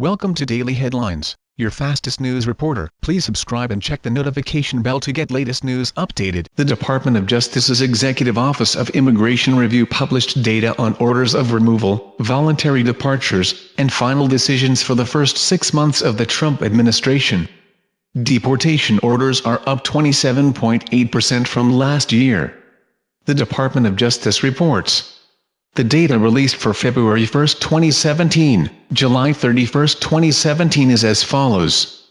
Welcome to Daily Headlines, your fastest news reporter. Please subscribe and check the notification bell to get latest news updated. The Department of Justice's Executive Office of Immigration Review published data on orders of removal, voluntary departures, and final decisions for the first six months of the Trump administration. Deportation orders are up 27.8% from last year. The Department of Justice reports. The data released for February 1, 2017, July 31, 2017 is as follows.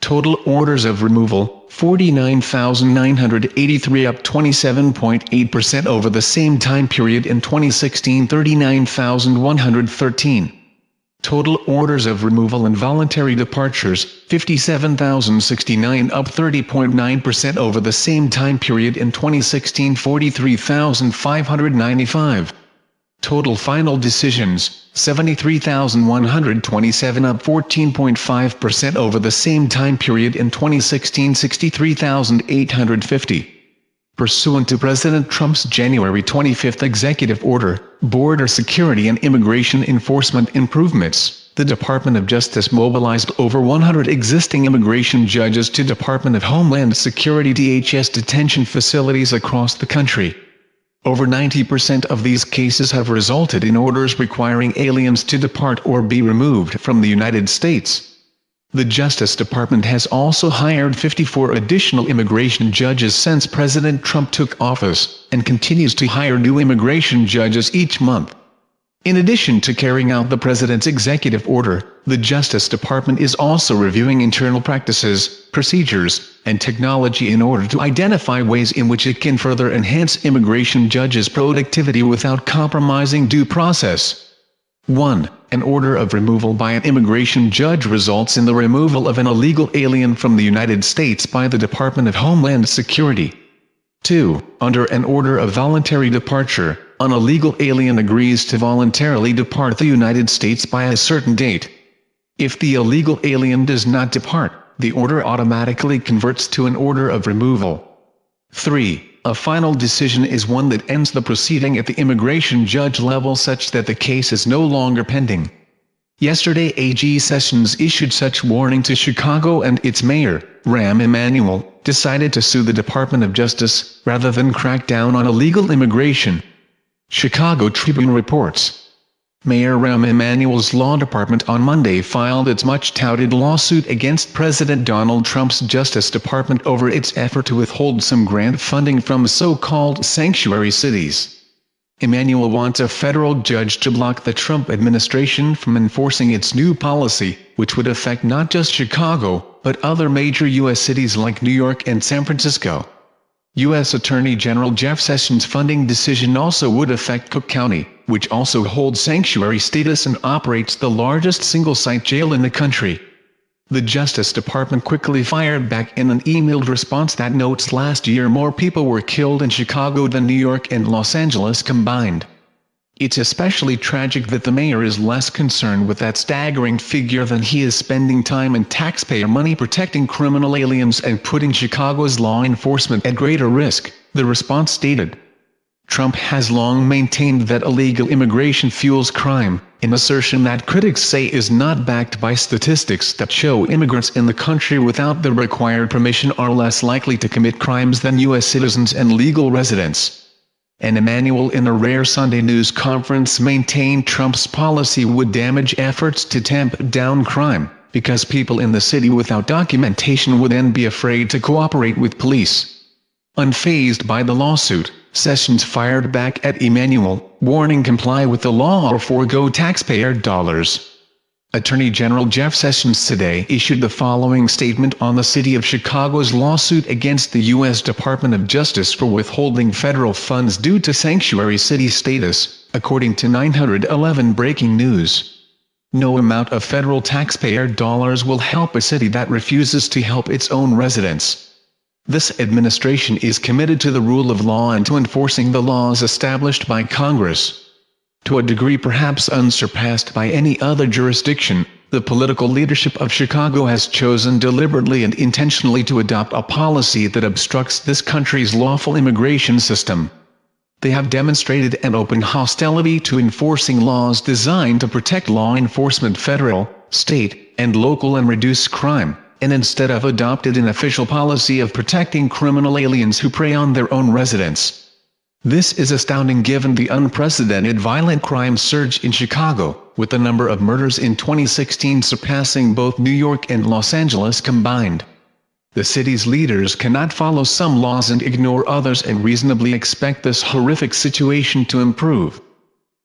Total orders of removal, 49,983 up 27.8% over the same time period in 2016 39,113. Total orders of removal and voluntary departures, 57,069 up 30.9% over the same time period in 2016 43,595. Total final decisions, 73,127 up 14.5% over the same time period in 2016 63,850. Pursuant to President Trump's January 25 executive order, Border Security and Immigration Enforcement Improvements, the Department of Justice mobilized over 100 existing immigration judges to Department of Homeland Security DHS detention facilities across the country. Over 90% of these cases have resulted in orders requiring aliens to depart or be removed from the United States. The Justice Department has also hired 54 additional immigration judges since President Trump took office, and continues to hire new immigration judges each month. In addition to carrying out the President's executive order, the Justice Department is also reviewing internal practices, procedures, and technology in order to identify ways in which it can further enhance immigration judges' productivity without compromising due process. 1. An order of removal by an immigration judge results in the removal of an illegal alien from the United States by the Department of Homeland Security. 2. Under an order of voluntary departure, an illegal alien agrees to voluntarily depart the United States by a certain date. If the illegal alien does not depart, the order automatically converts to an order of removal. 3. A final decision is one that ends the proceeding at the immigration judge level such that the case is no longer pending. Yesterday AG Sessions issued such warning to Chicago and its mayor, Rahm Emanuel, decided to sue the Department of Justice, rather than crack down on illegal immigration. Chicago Tribune reports. Mayor Rahm Emanuel's law department on Monday filed its much-touted lawsuit against President Donald Trump's Justice Department over its effort to withhold some grant funding from so-called sanctuary cities. Emanuel wants a federal judge to block the Trump administration from enforcing its new policy, which would affect not just Chicago, but other major U.S. cities like New York and San Francisco. U.S. Attorney General Jeff Sessions' funding decision also would affect Cook County, which also holds sanctuary status and operates the largest single-site jail in the country. The Justice Department quickly fired back in an emailed response that notes last year more people were killed in Chicago than New York and Los Angeles combined. It's especially tragic that the mayor is less concerned with that staggering figure than he is spending time and taxpayer money protecting criminal aliens and putting Chicago's law enforcement at greater risk, the response stated. Trump has long maintained that illegal immigration fuels crime, an assertion that critics say is not backed by statistics that show immigrants in the country without the required permission are less likely to commit crimes than U.S. citizens and legal residents and Emanuel in a rare Sunday news conference maintained Trump's policy would damage efforts to tamp down crime, because people in the city without documentation would then be afraid to cooperate with police. Unfazed by the lawsuit, Sessions fired back at Emanuel, warning comply with the law or forego taxpayer dollars. Attorney General Jeff Sessions today issued the following statement on the City of Chicago's lawsuit against the U.S. Department of Justice for withholding federal funds due to sanctuary city status, according to 911 Breaking News. No amount of federal taxpayer dollars will help a city that refuses to help its own residents. This administration is committed to the rule of law and to enforcing the laws established by Congress. To a degree perhaps unsurpassed by any other jurisdiction, the political leadership of Chicago has chosen deliberately and intentionally to adopt a policy that obstructs this country's lawful immigration system. They have demonstrated an open hostility to enforcing laws designed to protect law enforcement federal, state, and local and reduce crime, and instead have adopted an official policy of protecting criminal aliens who prey on their own residents. This is astounding given the unprecedented violent crime surge in Chicago, with the number of murders in 2016 surpassing both New York and Los Angeles combined. The city's leaders cannot follow some laws and ignore others and reasonably expect this horrific situation to improve.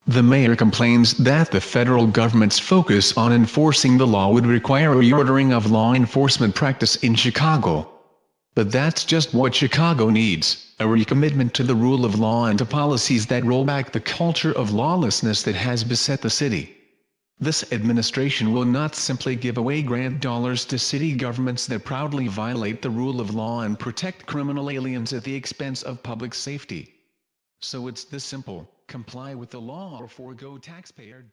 The mayor complains that the federal government's focus on enforcing the law would require a reordering of law enforcement practice in Chicago. But that's just what Chicago needs, a recommitment to the rule of law and to policies that roll back the culture of lawlessness that has beset the city. This administration will not simply give away grant dollars to city governments that proudly violate the rule of law and protect criminal aliens at the expense of public safety. So it's this simple, comply with the law or forego taxpayer